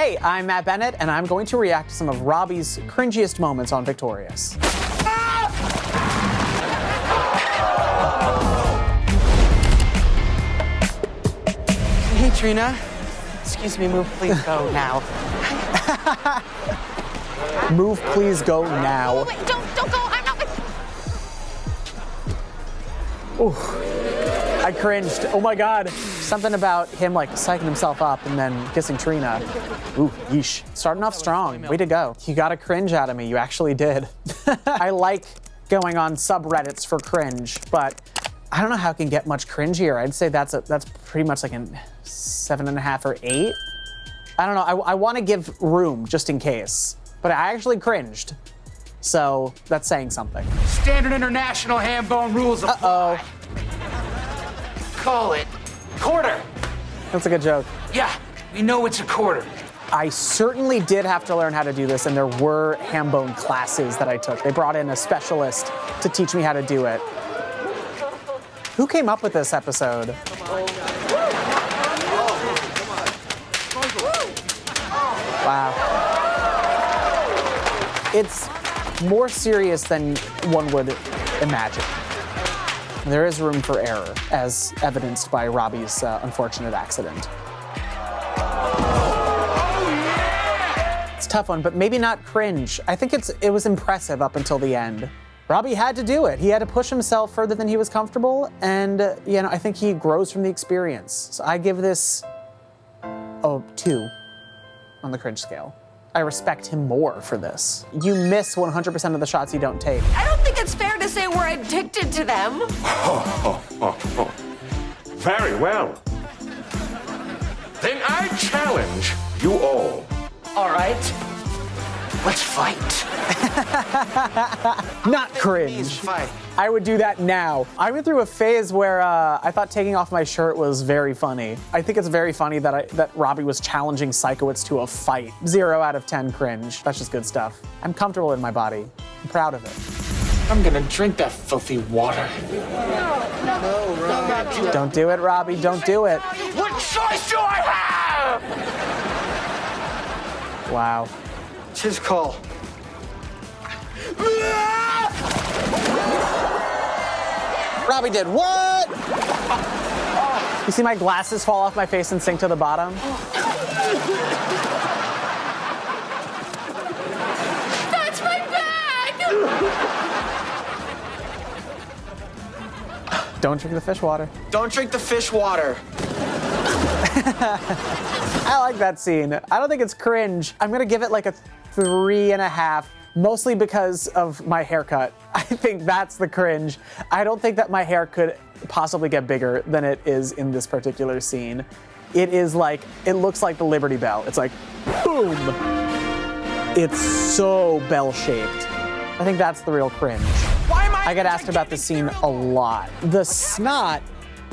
Hey, I'm Matt Bennett, and I'm going to react to some of Robbie's cringiest moments on Victorious. Hey, Trina. Excuse me, move, please go now. Move, please go now. Oh, wait, don't, don't go. I'm not with. I cringed. Oh my god. Something about him like psyching himself up and then kissing Trina. Ooh, yeesh. Starting off strong. Way to go. You got a cringe out of me. You actually did. I like going on subreddits for cringe, but I don't know how it can get much cringier. I'd say that's a, that's pretty much like a seven and a half or eight. I don't know. I, I want to give room just in case, but I actually cringed. So that's saying something. Standard international ham bone rules apply. Uh-oh. Call it quarter. That's a good joke. Yeah, we know it's a quarter. I certainly did have to learn how to do this, and there were ham bone classes that I took. They brought in a specialist to teach me how to do it. Who came up with this episode? Wow. It's more serious than one would imagine. There is room for error, as evidenced by Robbie's uh, unfortunate accident. It's a tough one, but maybe not cringe. I think it's it was impressive up until the end. Robbie had to do it. He had to push himself further than he was comfortable, and uh, you know I think he grows from the experience. So I give this oh two on the cringe scale. I respect him more for this. You miss 100% of the shots you don't take. I don't say we're addicted to them. Very well. Then I challenge you all. All right, let's fight. Not cringe. fight. I would do that now. I went through a phase where uh, I thought taking off my shirt was very funny. I think it's very funny that I, that Robbie was challenging Sikowitz to a fight. Zero out of ten cringe. That's just good stuff. I'm comfortable in my body. I'm proud of it. I'm gonna drink that filthy water. Don't do it, Robbie. Don't do it. What choice do I have? Wow. It's his call. Robbie did what? You see my glasses fall off my face and sink to the bottom? Don't drink the fish water. Don't drink the fish water. I like that scene. I don't think it's cringe. I'm gonna give it like a three and a half, mostly because of my haircut. I think that's the cringe. I don't think that my hair could possibly get bigger than it is in this particular scene. It is like, it looks like the Liberty Bell. It's like, boom. It's so bell-shaped. I think that's the real cringe. Why I? Get asked about this scene a lot. The snot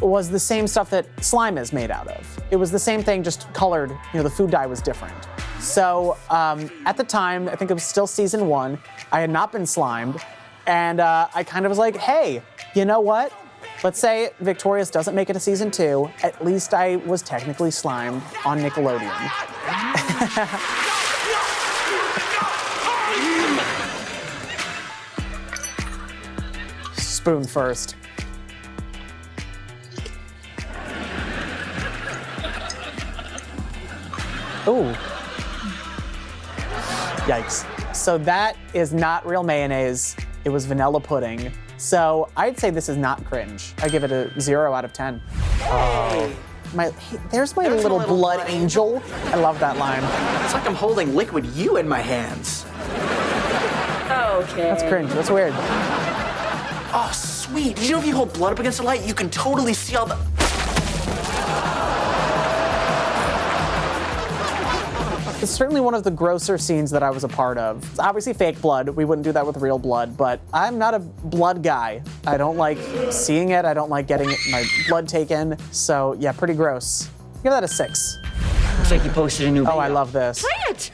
was the same stuff that slime is made out of. It was the same thing, just colored, you know, the food dye was different. So um, at the time, I think it was still season one, I had not been slimed, and uh, I kind of was like, hey, you know what? Let's say Victorious doesn't make it to season two, at least I was technically slimed on Nickelodeon. Spoon first. Ooh. Yikes. So that is not real mayonnaise. It was vanilla pudding. So I'd say this is not cringe. I give it a zero out of 10. Oh. My, hey, there's my There's little, little blood blood angel. I love that line. It's like I'm holding liquid you in my hands. Okay. That's cringe. That's weird. Oh, sweet. Did you know if you hold blood up against the light, you can totally see all the. It's certainly one of the grosser scenes that I was a part of. It's obviously fake blood. We wouldn't do that with real blood, but I'm not a blood guy. I don't like seeing it. I don't like getting my blood taken. So yeah, pretty gross. Give that a six. Looks like you posted a new video. Oh, I love this. It.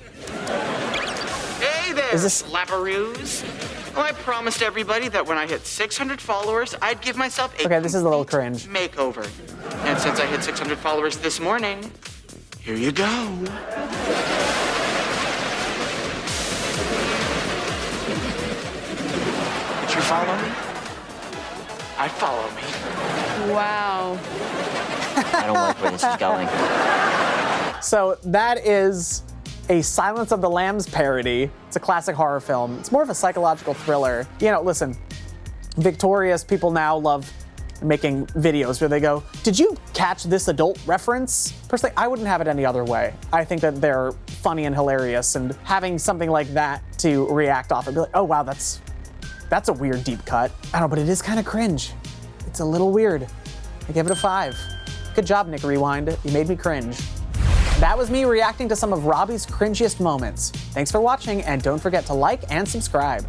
Hey there, Is this- slapperoos. Well, I promised everybody that when I hit 600 followers, I'd give myself a Okay, this is a little cringe. Makeover. And since I hit 600 followers this morning, here you go. Did you follow me? I follow me. Wow. I don't like where this is going. So that is a Silence of the Lambs parody. It's a classic horror film. It's more of a psychological thriller. You know, listen, victorious people now love making videos where they go, Did you catch this adult reference? Personally, I wouldn't have it any other way. I think that they're funny and hilarious, and having something like that to react off and be like, Oh, wow, that's. That's a weird deep cut. I don't know, but it is kind of cringe. It's a little weird. I give it a five. Good job, Nick Rewind. You made me cringe. That was me reacting to some of Robbie's cringiest moments. Thanks for watching, and don't forget to like and subscribe.